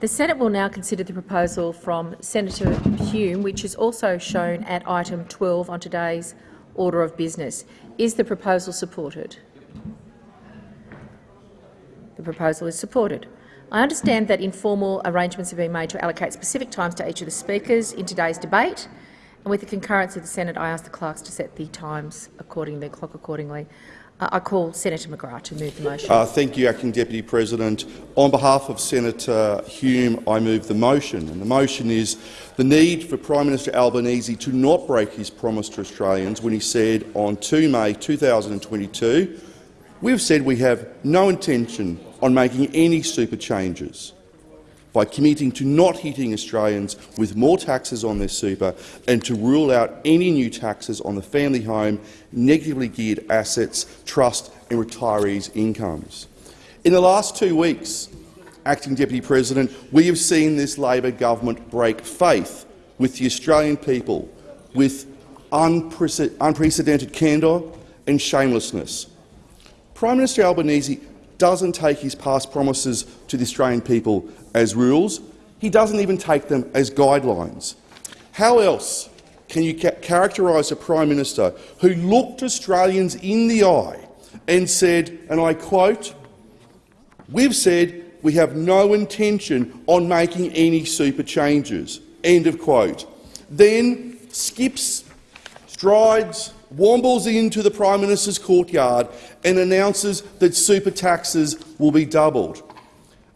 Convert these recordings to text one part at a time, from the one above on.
The Senate will now consider the proposal from Senator Hume, which is also shown at item 12 on today's order of business. Is the proposal supported? The proposal is supported. I understand that informal arrangements have been made to allocate specific times to each of the speakers in today's debate, and with the concurrence of the Senate, I ask the clerks to set the times accordingly, the clock accordingly. I call Senator McGrath to move the motion. Uh, thank you, Acting Deputy President. On behalf of Senator Hume, I move the motion. And the motion is the need for Prime Minister Albanese to not break his promise to Australians when he said on 2 May 2022, we've said we have no intention on making any super changes by committing to not hitting Australians with more taxes on their super and to rule out any new taxes on the family home, negatively geared assets, trust and retirees' incomes. In the last two weeks, Acting Deputy President, we have seen this Labor government break faith with the Australian people with unprecedented candour and shamelessness. Prime Minister Albanese doesn't take his past promises to the Australian people as rules. He doesn't even take them as guidelines. How else can you ca characterise a Prime Minister who looked Australians in the eye and said, and I quote, we've said we have no intention on making any super changes, end of quote, then skips, strides, wombles into the Prime Minister's courtyard and announces that super taxes will be doubled.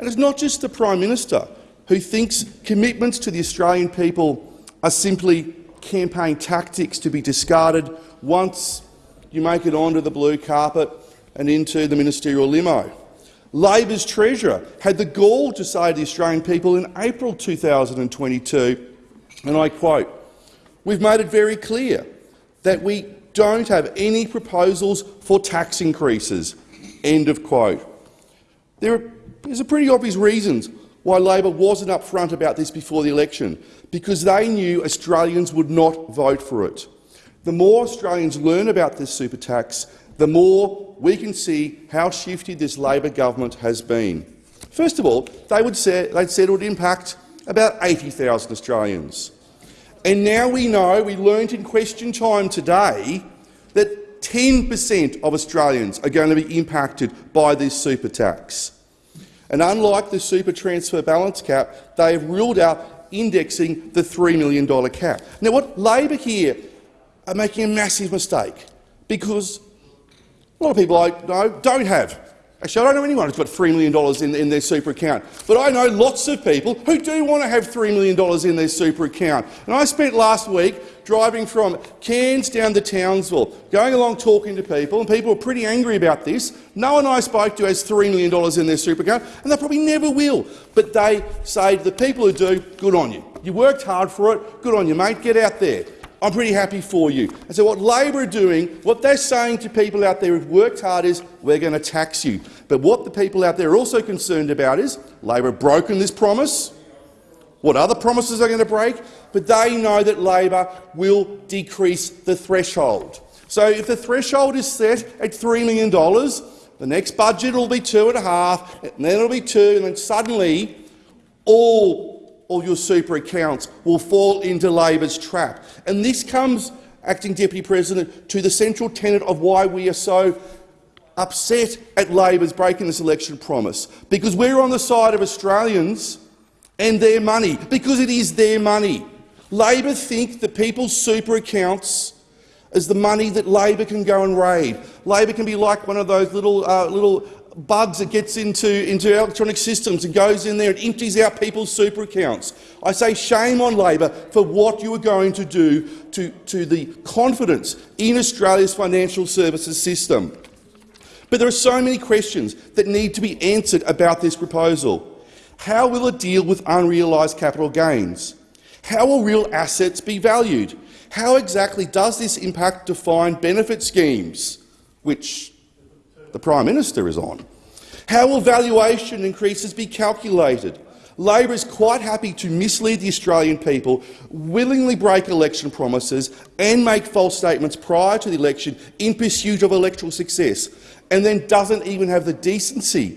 And it's not just the Prime Minister who thinks commitments to the Australian people are simply campaign tactics to be discarded once you make it onto the blue carpet and into the ministerial limo. Labor's treasurer had the gall to say to the Australian people in April 2022, and I quote, we've made it very clear that we don't have any proposals for tax increases. End of quote. There are, there's a pretty obvious reasons why Labor wasn't upfront about this before the election, because they knew Australians would not vote for it. The more Australians learn about this super tax, the more we can see how shifty this Labor government has been. First of all, they would say, they'd said it would impact about 80,000 Australians. And now we know, we learned in question time today, that 10 per cent of Australians are going to be impacted by this super tax. And unlike the super transfer balance cap, they have ruled out indexing the $3 million cap. Now, what Labor here are making a massive mistake, because a lot of people I know don't have Actually, I don't know anyone who's got $3 million in, in, their super account, but I know lots of people who do want to have $3 million in their super account. And I spent last week driving from Cairns down to Townsville, going along talking to people, and people were pretty angry about this. No one I spoke to has $3 million in their super account, and they probably never will. But they say to the people who do, good on you. You worked hard for it, good on you, mate, get out there. I'm pretty happy for you. And so what Labor are doing, what they're saying to people out there who've worked hard is, we're going to tax you. But what the people out there are also concerned about is, Labor have broken this promise. What other promises are going to break? But they know that Labor will decrease the threshold. So if the threshold is set at $3 million, the next budget will be two and a half, and then it'll be two, and then suddenly all all your super accounts will fall into Labor's trap. And this comes, Acting Deputy President, to the central tenet of why we are so upset at Labor's breaking this election promise, because we're on the side of Australians and their money, because it is their money. Labor think that people's super accounts is the money that Labor can go and raid. Labor can be like one of those little, uh, little bugs that gets into, into electronic systems and goes in there and empties out people's super accounts. I say shame on Labor for what you are going to do to, to the confidence in Australia's financial services system. But there are so many questions that need to be answered about this proposal. How will it deal with unrealised capital gains? How will real assets be valued? How exactly does this impact defined benefit schemes, which the Prime Minister is on. How will valuation increases be calculated? Labor is quite happy to mislead the Australian people, willingly break election promises and make false statements prior to the election in pursuit of electoral success, and then doesn't even have the decency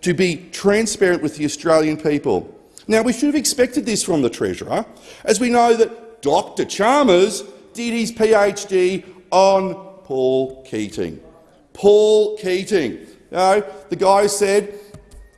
to be transparent with the Australian people. Now, we should have expected this from the Treasurer, as we know that Dr Chalmers did his PhD on Paul Keating. Paul Keating. You know, the guy said,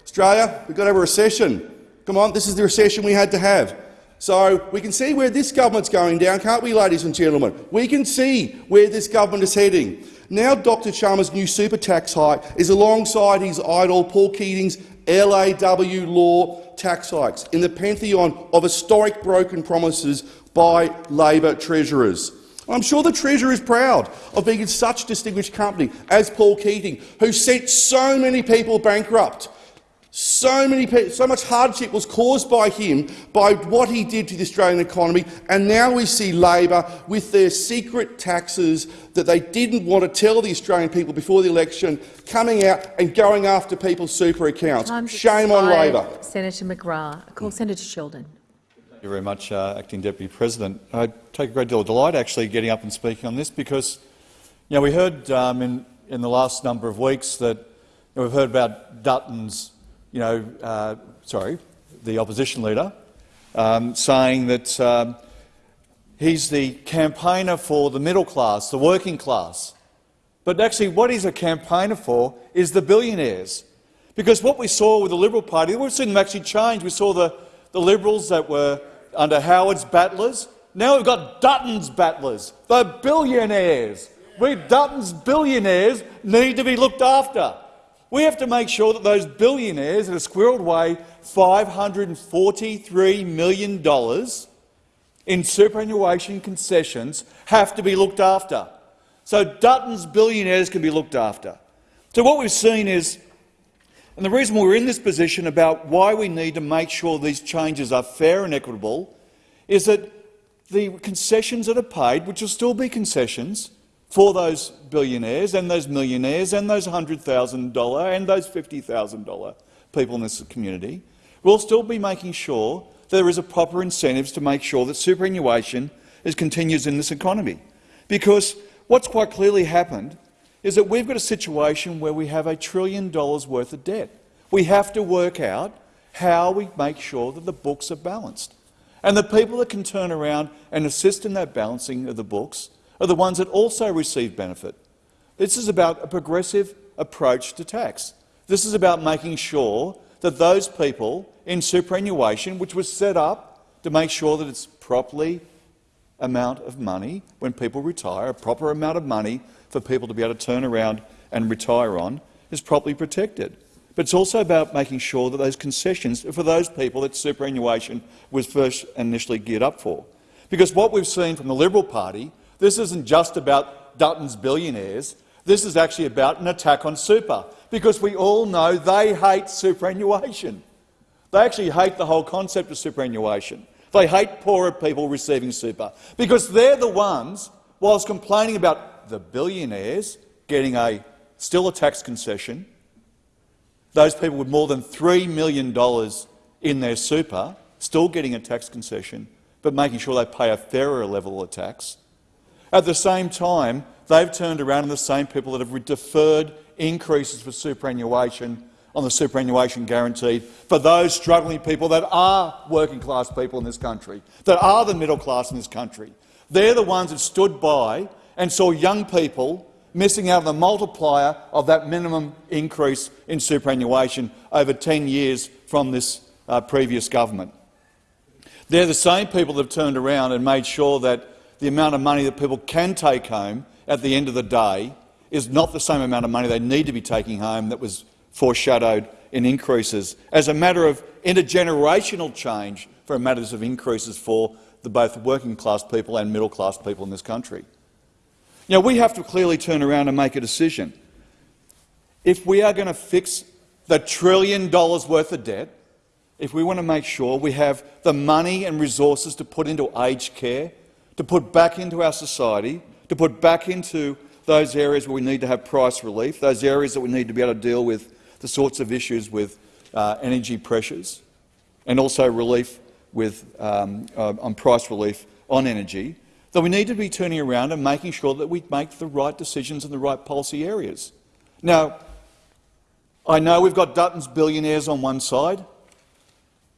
Australia, we've got to have a recession. Come on, this is the recession we had to have. So we can see where this government's going down, can't we, ladies and gentlemen? We can see where this government is heading. Now Dr Chalmers' new super tax hike is alongside his idol Paul Keating's LAW law tax hikes in the pantheon of historic broken promises by Labor treasurers. I'm sure the Treasurer is proud of being in such distinguished company as Paul Keating, who sent so many people bankrupt. So, many, so much hardship was caused by him, by what he did to the Australian economy, and now we see Labor with their secret taxes that they didn't want to tell the Australian people before the election, coming out and going after people's super accounts. Time's Shame on. Labor. Senator McGrath. I call Senator Sheldon. Thank you very much, uh, Acting Deputy President. I take a great deal of delight actually getting up and speaking on this because you know, we heard um, in, in the last number of weeks that you know, we've heard about Dutton's, you know, uh, sorry, the opposition leader, um, saying that um, he's the campaigner for the middle class, the working class. But actually what he's a campaigner for is the billionaires. Because what we saw with the Liberal Party, we've seen them actually change. We saw the, the Liberals that were under Howard's battlers. Now we've got Dutton's battlers, the billionaires. We Dutton's billionaires need to be looked after. We have to make sure that those billionaires that have squirreled away $543 million in superannuation concessions have to be looked after. So Dutton's billionaires can be looked after. So what we've seen is, and the reason we're in this position about why we need to make sure these changes are fair and equitable, is that the concessions that are paid, which will still be concessions for those billionaires and those millionaires and those $100,000 and those $50,000 people in this community, we'll still be making sure there is a proper incentives to make sure that superannuation is, continues in this economy. Because what's quite clearly happened is that we've got a situation where we have a trillion dollars worth of debt. We have to work out how we make sure that the books are balanced. And the people that can turn around and assist in that balancing of the books are the ones that also receive benefit. This is about a progressive approach to tax. This is about making sure that those people in superannuation, which was set up to make sure that it's properly amount of money when people retire, a proper amount of money for people to be able to turn around and retire on, is properly protected. But it's also about making sure that those concessions are for those people that superannuation was first initially geared up for. Because what we've seen from the Liberal Party, this isn't just about Dutton's billionaires, this is actually about an attack on super, because we all know they hate superannuation. They actually hate the whole concept of superannuation. They hate poorer people receiving super, because they're the ones, whilst complaining about the billionaires getting a still a tax concession, those people with more than $3 million in their super still getting a tax concession, but making sure they pay a fairer level of tax. At the same time, they've turned around and the same people that have deferred increases for superannuation on the superannuation guarantee for those struggling people that are working class people in this country, that are the middle class in this country. They're the ones that stood by and saw young people missing out on the multiplier of that minimum increase in superannuation over 10 years from this uh, previous government. They're the same people that have turned around and made sure that the amount of money that people can take home at the end of the day is not the same amount of money they need to be taking home that was foreshadowed in increases as a matter of intergenerational change for matters of increases for both working class people and middle class people in this country. Now, we have to clearly turn around and make a decision. If we are going to fix the trillion dollars worth of debt, if we want to make sure we have the money and resources to put into aged care, to put back into our society, to put back into those areas where we need to have price relief, those areas that we need to be able to deal with the sorts of issues with uh, energy pressures, and also relief with, um, uh, on price relief on energy, that we need to be turning around and making sure that we make the right decisions in the right policy areas. Now, I know we've got Dutton's billionaires on one side,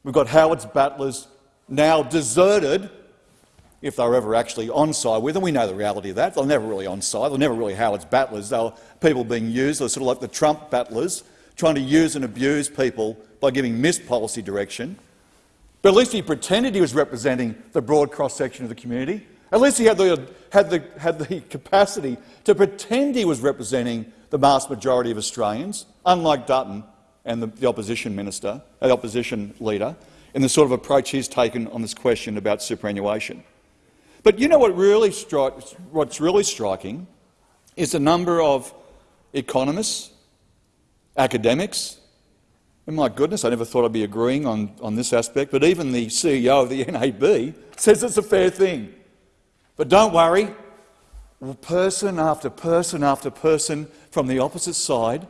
We've got Howard's battlers now deserted, if they were ever actually on side with them. We know the reality of that. They're never really on side. They're never really Howard's battlers. They're people being used. They're sort of like the Trump battlers, trying to use and abuse people by giving missed policy direction. But at least he pretended he was representing the broad cross-section of the community. At least he had the, had, the, had the capacity to pretend he was representing the vast majority of Australians, unlike Dutton and the, the opposition minister, uh, the opposition leader, in the sort of approach he's taken on this question about superannuation. But you know what really what's really striking is the number of economists, academics, and my goodness, I never thought I'd be agreeing on, on this aspect, but even the CEO of the NAB says it's a fair thing. But don't worry, person after person after person from the opposite side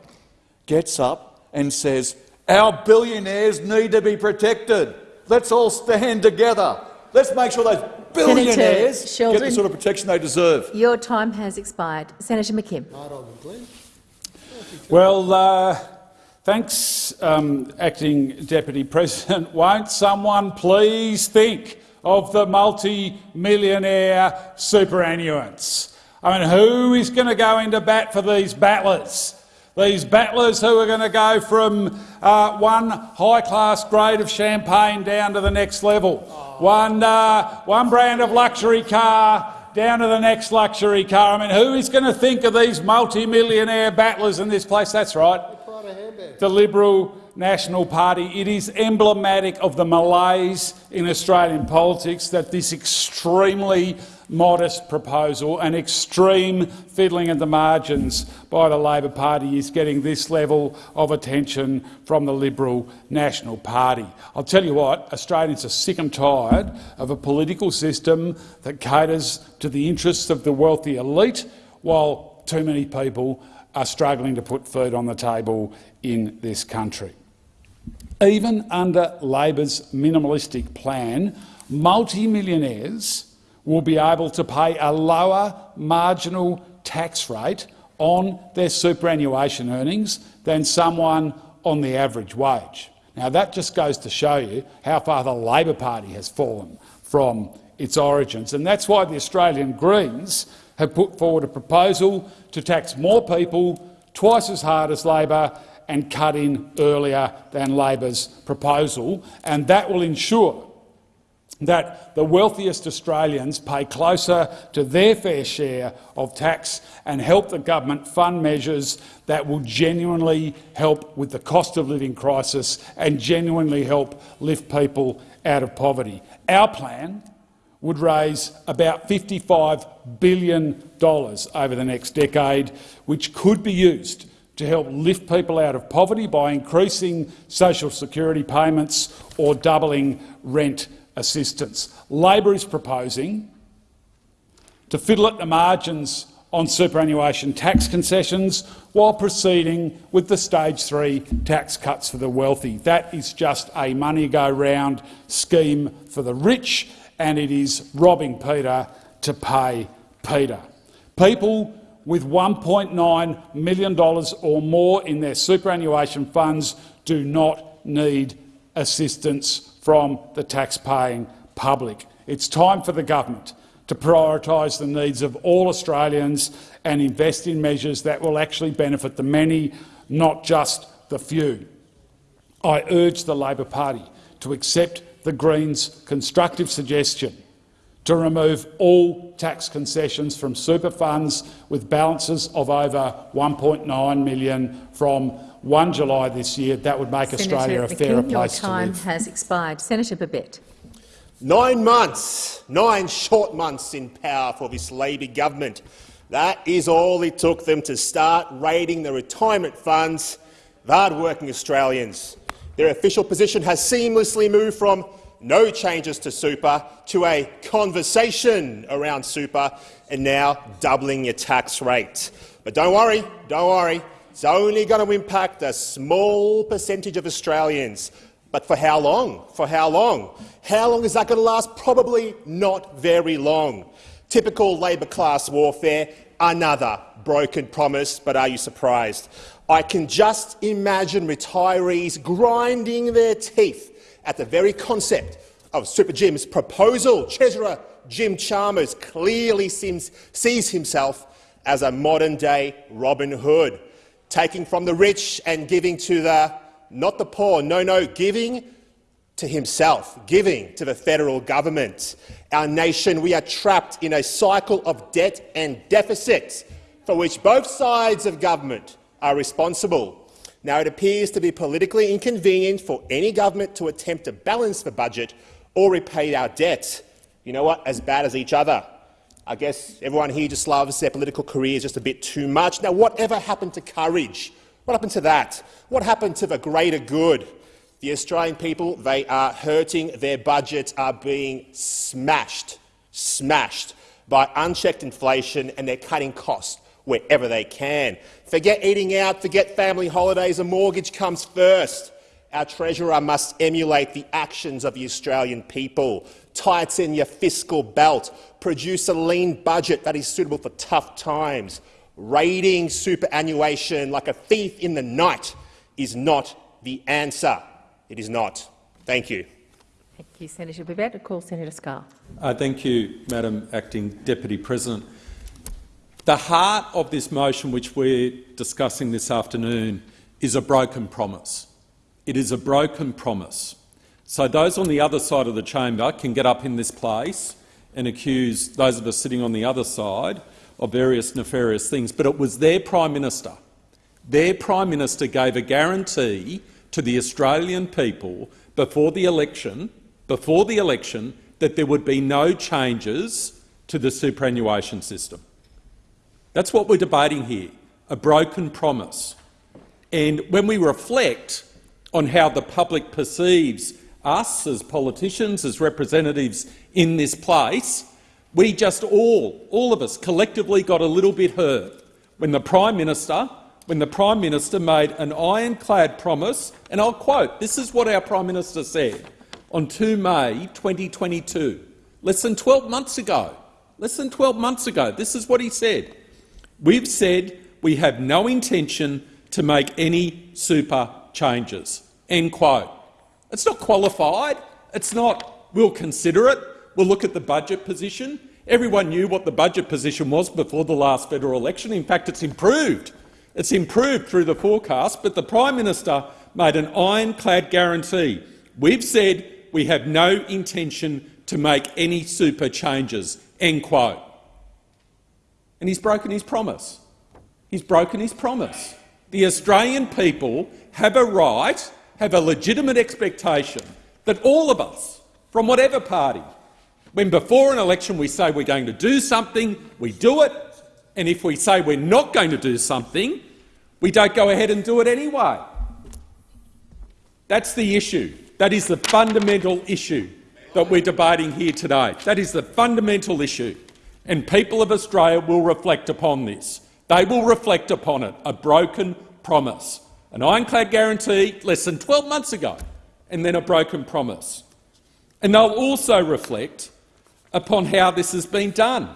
gets up and says, our billionaires need to be protected. Let's all stand together. Let's make sure those billionaires get the sort of protection they deserve. Your time has expired. Senator McKim. Well, uh, thanks, um, Acting Deputy President. Won't someone please think of the multi-millionaire superannuants? I mean, who is going to go into bat for these battlers? These battlers who are going to go from uh, one high-class grade of champagne down to the next level, one, uh, one brand of luxury car down to the next luxury car. I mean, who is going to think of these multi-millionaire battlers in this place? That's right, the Liberal National Party. It is emblematic of the malaise in Australian politics that this extremely modest proposal, and extreme fiddling at the margins by the Labor Party is getting this level of attention from the Liberal National Party. I'll tell you what, Australians are sick and tired of a political system that caters to the interests of the wealthy elite while too many people are struggling to put food on the table in this country. Even under Labor's minimalistic plan, multi-millionaires will be able to pay a lower marginal tax rate on their superannuation earnings than someone on the average wage. Now, that just goes to show you how far the Labor Party has fallen from its origins, and that's why the Australian Greens have put forward a proposal to tax more people twice as hard as Labor and cut in earlier than Labor's proposal, and that will ensure that the wealthiest Australians pay closer to their fair share of tax and help the government fund measures that will genuinely help with the cost of living crisis and genuinely help lift people out of poverty. Our plan would raise about $55 billion over the next decade, which could be used to help lift people out of poverty by increasing social security payments or doubling rent assistance. Labor is proposing to fiddle at the margins on superannuation tax concessions while proceeding with the stage three tax cuts for the wealthy. That is just a money-go-round scheme for the rich, and it is robbing Peter to pay Peter. People with $1.9 million or more in their superannuation funds do not need assistance from the tax-paying public. It's time for the government to prioritise the needs of all Australians and invest in measures that will actually benefit the many, not just the few. I urge the Labor Party to accept the Greens' constructive suggestion to remove all tax concessions from super funds with balances of over 1.9 million from 1 July this year, that would make Senator Australia a fairer McKim, place to live. Your time has expired. Senator Babet. Nine months, nine short months in power for this Labor government. That is all it took them to start raiding the retirement funds of hard-working Australians. Their official position has seamlessly moved from no changes to super to a conversation around super and now doubling your tax rate. But don't worry, don't worry. It's only going to impact a small percentage of Australians. But for how long? For how long? How long is that going to last? Probably not very long. Typical Labor class warfare, another broken promise, but are you surprised? I can just imagine retirees grinding their teeth at the very concept of Super Jim's proposal. Treasurer Jim Chalmers clearly seems, sees himself as a modern-day Robin Hood, taking from the rich and giving to the, not the poor, no, no, giving to himself, giving to the federal government. Our nation, we are trapped in a cycle of debt and deficit for which both sides of government are responsible. Now, it appears to be politically inconvenient for any government to attempt to balance the budget or repay our debt. You know what? As bad as each other. I guess everyone here just loves their political careers just a bit too much. Now, whatever happened to courage? What happened to that? What happened to the greater good? The Australian people, they are hurting. Their budgets are being smashed, smashed by unchecked inflation, and they're cutting costs wherever they can. Forget eating out, forget family holidays, a mortgage comes first. Our Treasurer must emulate the actions of the Australian people. Tighten your fiscal belt. Produce a lean budget that is suitable for tough times. Raiding superannuation like a thief in the night is not the answer. It is not. Thank you. Thank you, Senator Babet. I call Senator Scarr. Uh, thank you, Madam Acting Deputy President. The heart of this motion, which we're discussing this afternoon, is a broken promise. It is a broken promise. So those on the other side of the chamber can get up in this place and accuse those of us sitting on the other side of various nefarious things, but it was their Prime Minister. Their Prime Minister gave a guarantee to the Australian people before the election, before the election that there would be no changes to the superannuation system. That's what we're debating here, a broken promise. And when we reflect on how the public perceives us as politicians, as representatives in this place, we just all, all of us collectively got a little bit hurt when the Prime Minister, when the Prime Minister made an ironclad promise, and I'll quote, this is what our Prime Minister said on 2 May 2022, less than 12 months ago. Less than 12 months ago, this is what he said. We've said we have no intention to make any super changes. End quote. It's not qualified. It's not we'll consider it. We'll look at the budget position. Everyone knew what the budget position was before the last federal election. In fact, it's improved. It's improved through the forecast, but the Prime Minister made an ironclad guarantee. We've said we have no intention to make any super changes. End quote and he's broken his promise. He's broken his promise. The Australian people have a right, have a legitimate expectation that all of us, from whatever party, when before an election we say we're going to do something, we do it, and if we say we're not going to do something, we don't go ahead and do it anyway. That's the issue. That is the fundamental issue that we're debating here today. That is the fundamental issue and people of Australia will reflect upon this. They will reflect upon it, a broken promise, an ironclad guarantee less than 12 months ago, and then a broken promise. And they'll also reflect upon how this has been done.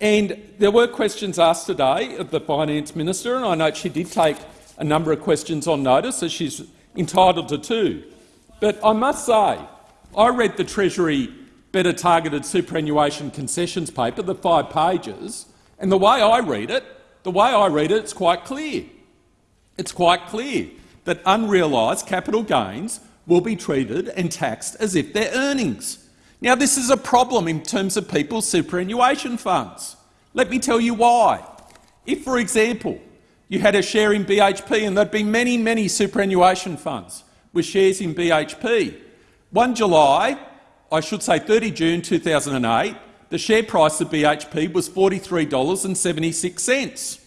And there were questions asked today of the Finance Minister, and I note she did take a number of questions on notice, as she's entitled to do. But I must say, I read the Treasury better targeted superannuation concessions paper, the five pages, and the way I read it, the way I read it, it's quite clear. It's quite clear that unrealised capital gains will be treated and taxed as if they're earnings. Now, this is a problem in terms of people's superannuation funds. Let me tell you why. If, for example, you had a share in BHP and there'd be many, many superannuation funds with shares in BHP, 1 July I should say 30 June 2008, the share price of BHP was $43.76.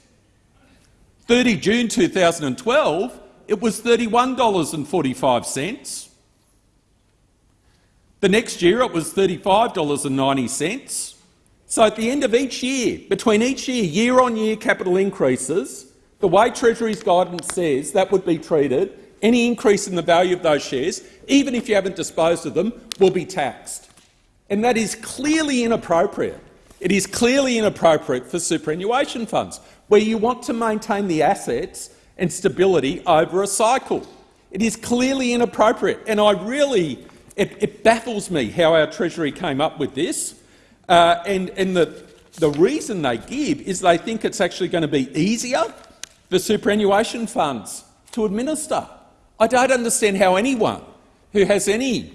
30 June 2012, it was $31.45. The next year it was $35.90. So at the end of each year, between each year, year-on-year -year capital increases, the way Treasury's guidance says that would be treated any increase in the value of those shares, even if you haven't disposed of them, will be taxed. And that is clearly inappropriate. It is clearly inappropriate for superannuation funds, where you want to maintain the assets and stability over a cycle. It is clearly inappropriate, and I really It, it baffles me how our Treasury came up with this, uh, and, and the, the reason they give is they think it's actually going to be easier for superannuation funds to administer. I don't understand how anyone who has any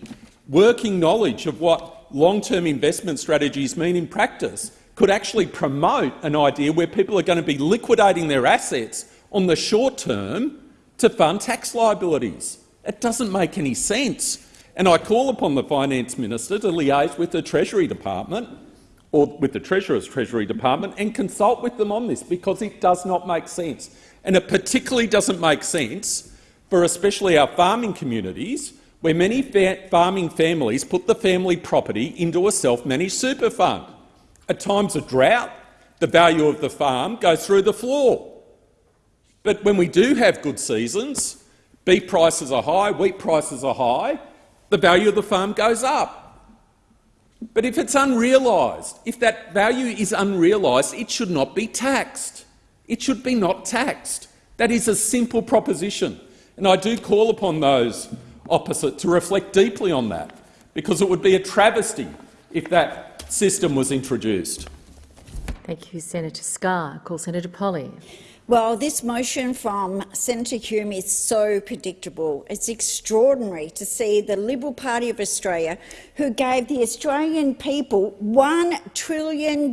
working knowledge of what long-term investment strategies mean in practice could actually promote an idea where people are going to be liquidating their assets on the short term to fund tax liabilities. It doesn't make any sense. And I call upon the Finance Minister to liaise with the Treasury Department or with the Treasurer's Treasury Department and consult with them on this because it does not make sense. And it particularly doesn't make sense for especially our farming communities where many fa farming families put the family property into a self-managed super fund. At times of drought, the value of the farm goes through the floor. But when we do have good seasons, beef prices are high, wheat prices are high, the value of the farm goes up. But if it's unrealised, if that value is unrealised, it should not be taxed. It should be not taxed. That is a simple proposition. And I do call upon those opposite to reflect deeply on that, because it would be a travesty if that system was introduced. Thank you, Senator Scarr. Call Senator Polley. Well, this motion from Senator Hume is so predictable. It's extraordinary to see the Liberal Party of Australia, who gave the Australian people $1 trillion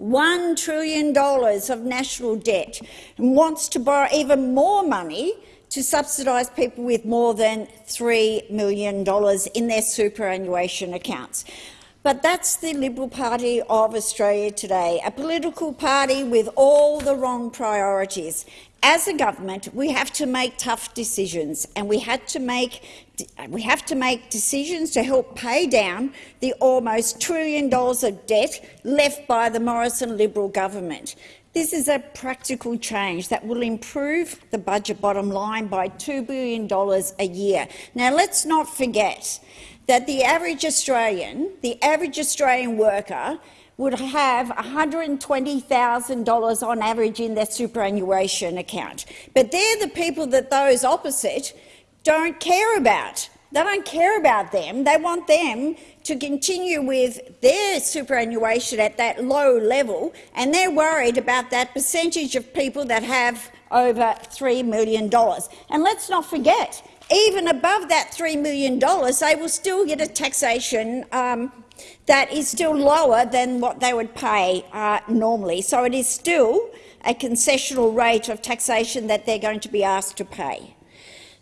$1 trillion of national debt and wants to borrow even more money to subsidise people with more than $3 million in their superannuation accounts. But that's the Liberal Party of Australia today, a political party with all the wrong priorities. As a government, we have to make tough decisions, and we to make we have to make decisions to help pay down the almost trillion dollars of debt left by the Morrison Liberal government. This is a practical change that will improve the budget bottom line by $2 billion a year. Now, let's not forget that the average Australian, the average Australian worker would have $120,000 on average in their superannuation account. But they're the people that those opposite don't care about. They don't care about them. They want them to continue with their superannuation at that low level, and they're worried about that percentage of people that have over $3 million. And let's not forget, even above that $3 million, they will still get a taxation um, that is still lower than what they would pay uh, normally. So it is still a concessional rate of taxation that they're going to be asked to pay.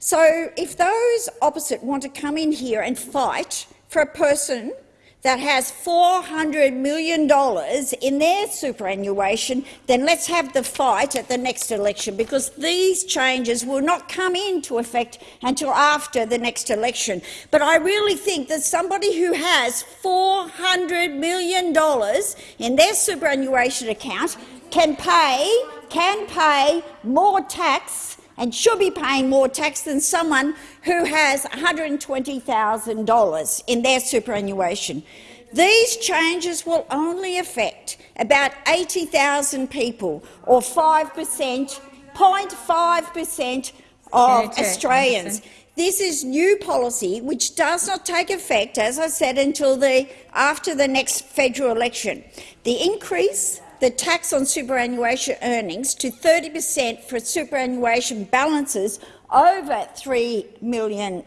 So if those opposite want to come in here and fight for a person that has $400 million in their superannuation, then let's have the fight at the next election, because these changes will not come into effect until after the next election. But I really think that somebody who has $400 million in their superannuation account can pay, can pay more tax and should be paying more tax than someone who has $120,000 in their superannuation. These changes will only affect about 80,000 people, or 5 per cent, 0.5 per cent of Australians. This is new policy which does not take effect, as I said, until the, after the next federal election. The increase the tax on superannuation earnings to 30 per cent for superannuation balances over $3 million.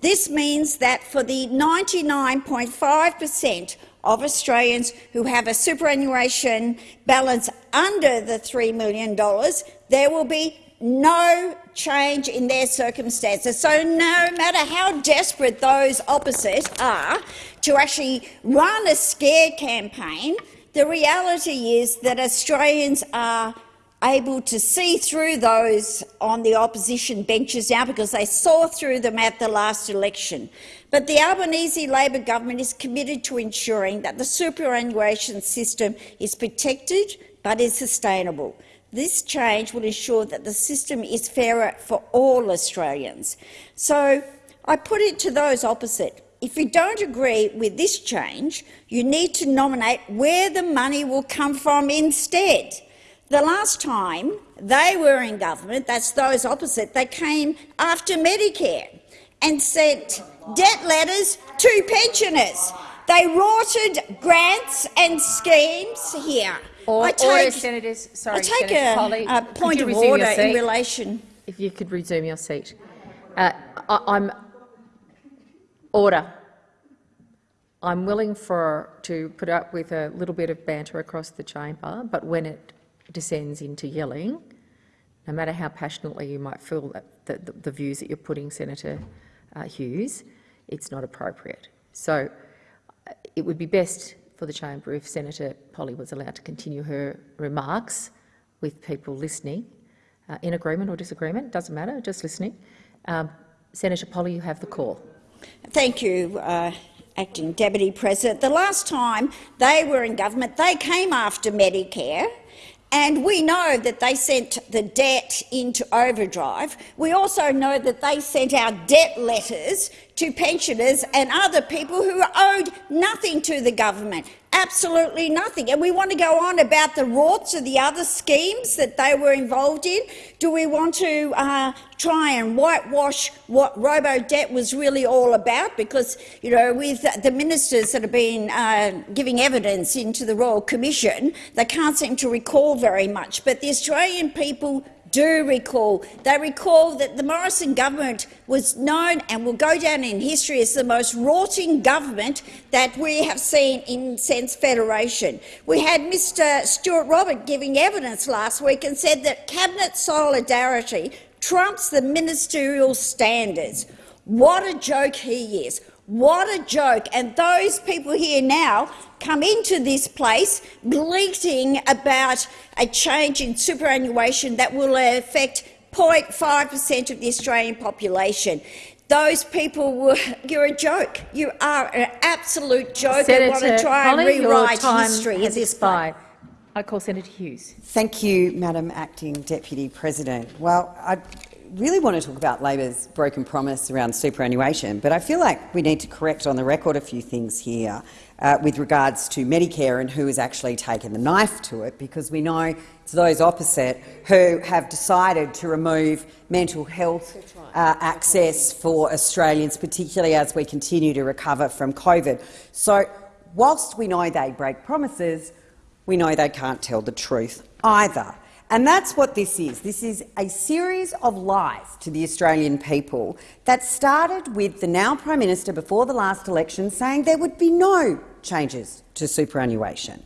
This means that for the 99.5 per cent of Australians who have a superannuation balance under the $3 million, there will be no change in their circumstances. So no matter how desperate those opposite are to actually run a scare campaign, the reality is that Australians are able to see through those on the opposition benches now because they saw through them at the last election. But the Albanese Labor government is committed to ensuring that the superannuation system is protected but is sustainable. This change will ensure that the system is fairer for all Australians. So I put it to those opposite. If you don't agree with this change, you need to nominate where the money will come from instead. The last time they were in government, that's those opposite, they came after Medicare and sent debt letters to pensioners. They rorted grants and schemes here. Or, I order, take, senators. Sorry, I take Senator a, Polley, a point of order in relation. If you could resume your seat. Uh, I, I'm order. I'm willing for to put up with a little bit of banter across the chamber, but when it descends into yelling, no matter how passionately you might feel that, that the, the views that you're putting, Senator uh, Hughes, it's not appropriate. So uh, it would be best for the chamber if Senator Polley was allowed to continue her remarks with people listening, uh, in agreement or disagreement, doesn't matter, just listening. Um, Senator Polley, you have the call. Thank you, uh, Acting Deputy President. The last time they were in government, they came after Medicare. And we know that they sent the debt into overdrive. We also know that they sent out debt letters to pensioners and other people who owed nothing to the government, absolutely nothing. And we want to go on about the rorts of the other schemes that they were involved in. Do we want to uh, try and whitewash what robo-debt was really all about? Because, you know, with the ministers that have been uh, giving evidence into the Royal Commission, they can't seem to recall very much. But the Australian people do recall. They recall that the Morrison government was known and will go down in history as the most rorting government that we have seen in since Federation. We had Mr Stuart Robert giving evidence last week and said that cabinet solidarity trumps the ministerial standards. What a joke he is. What a joke. And those people here now come into this place bleating about a change in superannuation that will affect 0.5 per cent of the Australian population. Those people were, you're a joke. You are an absolute joke Senator and want to try Polley, and your rewrite history at this point. I call Senator Hughes. Thank you, Madam Acting Deputy President. Well, I really want to talk about Labor's broken promise around superannuation, but I feel like we need to correct on the record a few things here uh, with regards to Medicare and who has actually taken the knife to it, because we know it's those opposite who have decided to remove mental health uh, access for Australians, particularly as we continue to recover from COVID. So, whilst we know they break promises, we know they can't tell the truth either. And that's what this is. This is a series of lies to the Australian people that started with the now Prime Minister before the last election saying there would be no changes to superannuation.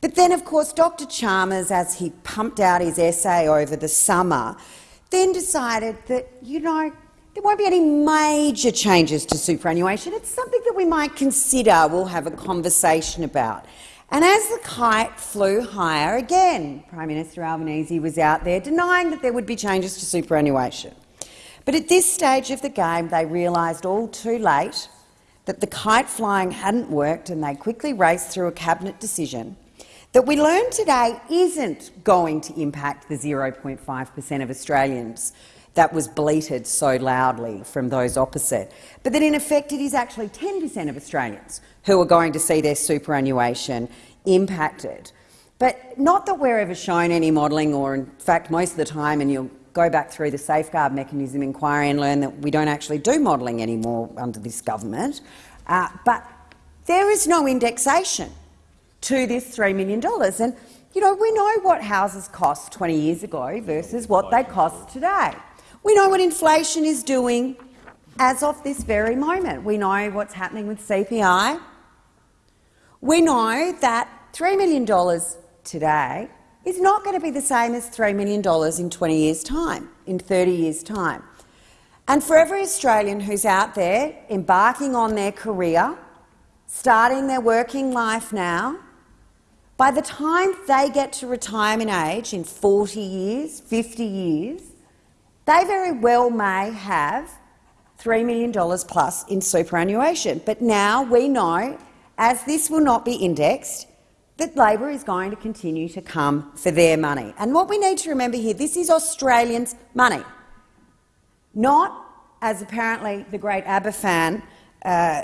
But then, of course, Dr Chalmers, as he pumped out his essay over the summer, then decided that, you know, there won't be any major changes to superannuation. It's something that we might consider, we'll have a conversation about. And as the kite flew higher again, Prime Minister Albanese was out there denying that there would be changes to superannuation. But at this stage of the game, they realised all too late that the kite flying hadn't worked and they quickly raced through a cabinet decision that we learned today isn't going to impact the 0.5 per cent of Australians that was bleated so loudly from those opposite, but that in effect it is actually 10 per cent of Australians who are going to see their superannuation impacted. But not that we're ever shown any modelling, or in fact most of the time, and you'll go back through the safeguard mechanism inquiry and learn that we don't actually do modelling anymore under this government. Uh, but there is no indexation to this $3 million. And, you know, we know what houses cost 20 years ago versus what they cost today. We know what inflation is doing as of this very moment. We know what's happening with CPI. We know that $3 million today is not going to be the same as $3 million in 20 years' time, in 30 years' time. And for every Australian who's out there embarking on their career, starting their working life now, by the time they get to retirement age in 40 years, 50 years, they very well may have $3 million plus in superannuation. But now we know, as this will not be indexed, that Labor is going to continue to come for their money. And what we need to remember here, this is Australians' money, not, as apparently the great ABBA fan, uh,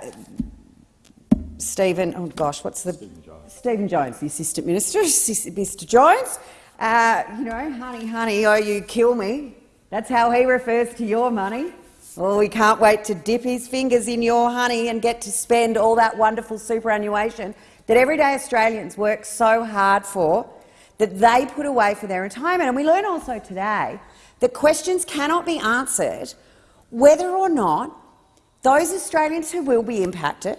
Stephen, oh gosh, what's the... Stephen Jones, Stephen Jones the Assistant Minister, Mr Jones, uh, you know, honey, honey, oh, you kill me. That's how he refers to your money. Oh, well, we can't wait to dip his fingers in your honey and get to spend all that wonderful superannuation that everyday Australians work so hard for, that they put away for their retirement. And we learn also today that questions cannot be answered whether or not those Australians who will be impacted,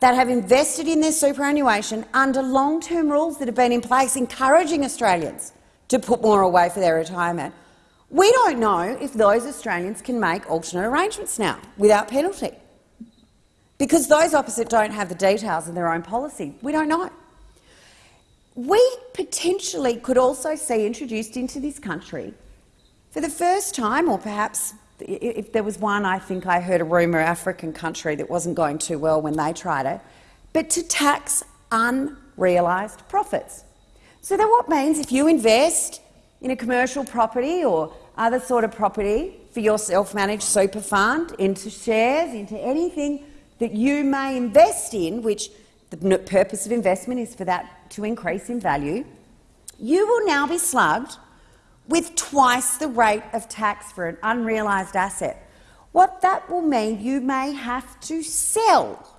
that have invested in their superannuation under long-term rules that have been in place encouraging Australians to put more away for their retirement, we don't know if those Australians can make alternate arrangements now without penalty. Because those opposite don't have the details of their own policy. We don't know. We potentially could also see introduced into this country for the first time, or perhaps if there was one, I think I heard a rumour, African country that wasn't going too well when they tried it, but to tax unrealised profits. So that what means if you invest in a commercial property or other sort of property for your self-managed super fund, into shares, into anything that you may invest in, which the purpose of investment is for that to increase in value, you will now be slugged with twice the rate of tax for an unrealised asset. What that will mean, you may have to sell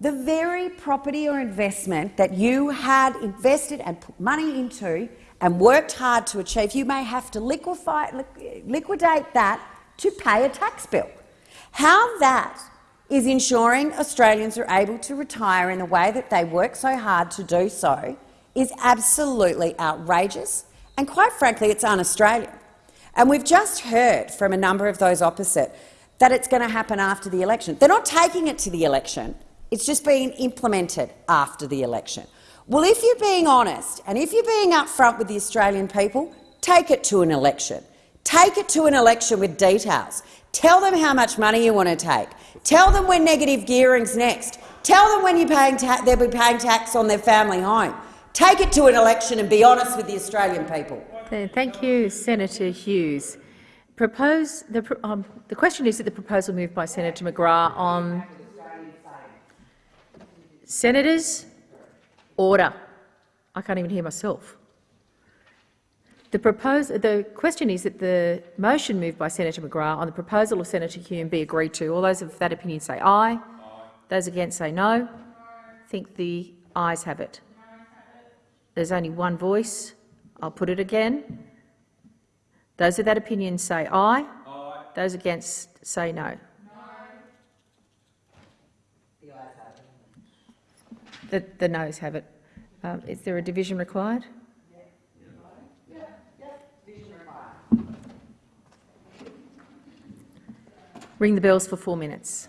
the very property or investment that you had invested and put money into and worked hard to achieve. You may have to liquidate that to pay a tax bill. How that is ensuring Australians are able to retire in the way that they work so hard to do so is absolutely outrageous, and quite frankly, it's un-Australian. And we've just heard from a number of those opposite that it's going to happen after the election. They're not taking it to the election. It's just being implemented after the election. Well, if you're being honest and if you're being upfront with the Australian people, take it to an election. Take it to an election with details. Tell them how much money you want to take. Tell them when negative gearing's next. Tell them when you're paying they'll be paying tax on their family home. Take it to an election and be honest with the Australian people. Thank you, Senator Hughes. Propose the, um, the question is that the proposal moved by Senator McGrath on senators order. I can't even hear myself. The, the question is that the motion moved by Senator McGrath on the proposal of Senator Hume be agreed to. All those of that opinion say aye. aye. Those against say no. I think the ayes have it. There's only one voice. I'll put it again. Those of that opinion say aye. aye. Those against say no. no. The, the noes have it. Um, is there a division required? Ring the bells for four minutes.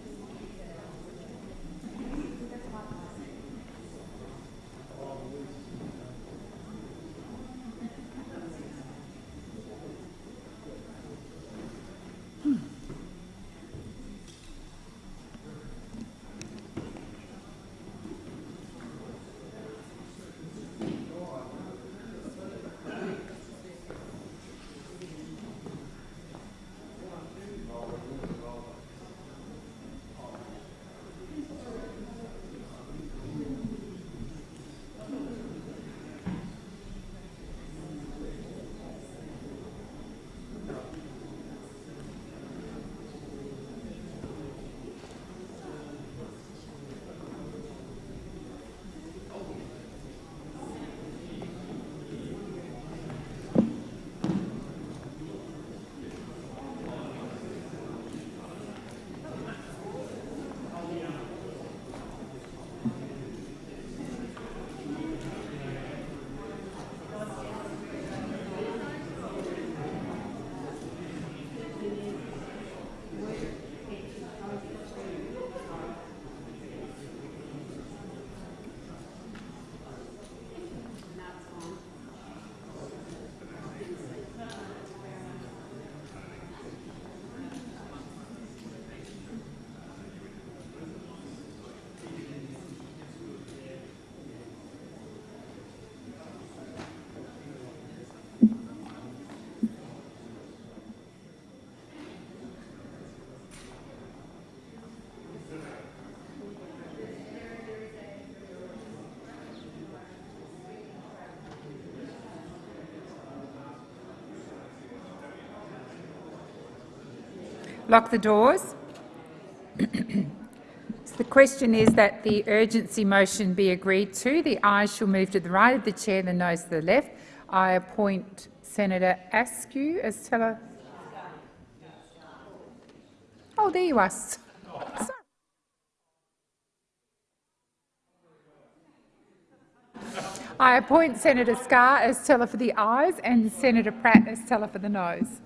Lock the doors. So the question is that the urgency motion be agreed to. The ayes shall move to the right of the chair, the noes to the left. I appoint Senator Askew as teller. Oh, there you are. Sorry. I appoint Senator Scarr as teller for the ayes and Senator Pratt as teller for the noes.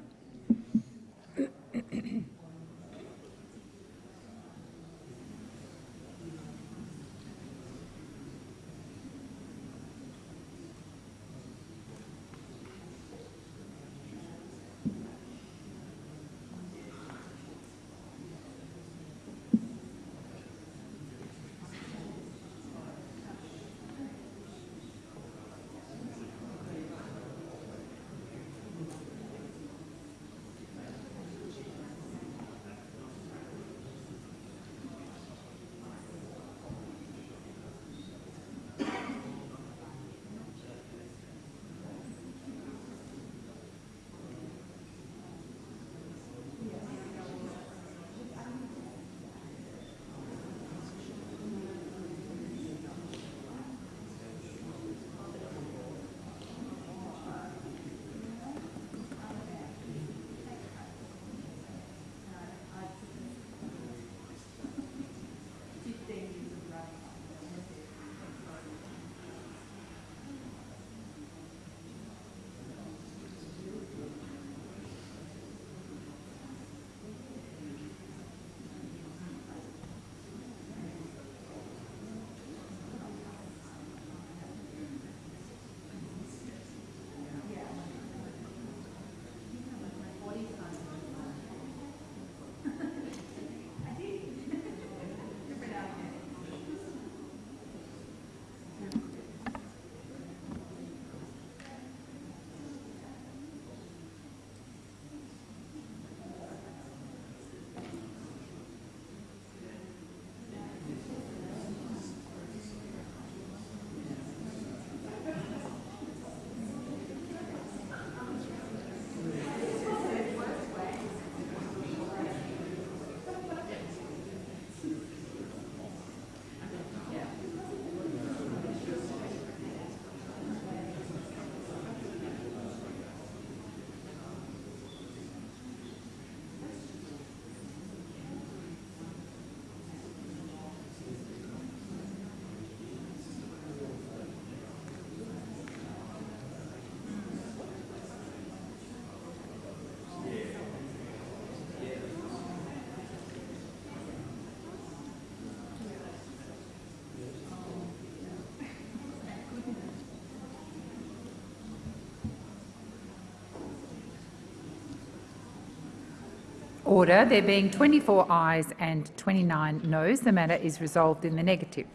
Order. There being 24 ayes and 29 noes, the matter is resolved in the negative.